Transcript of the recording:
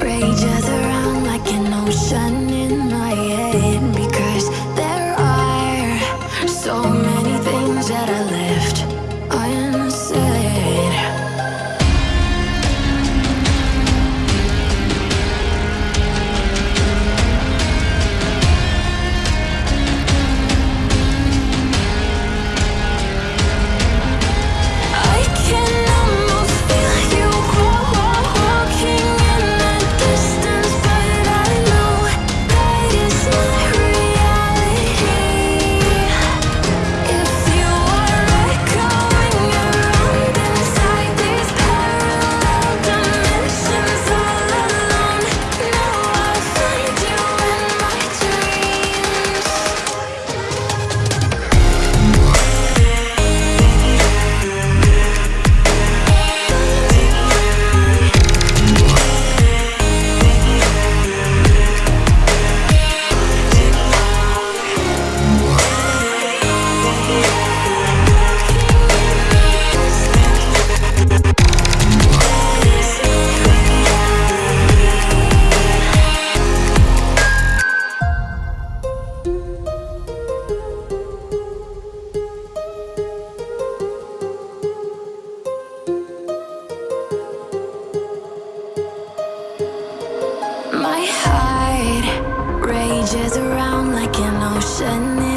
rages around like an ocean in my head. Because there are so many things that I let Rages around like an ocean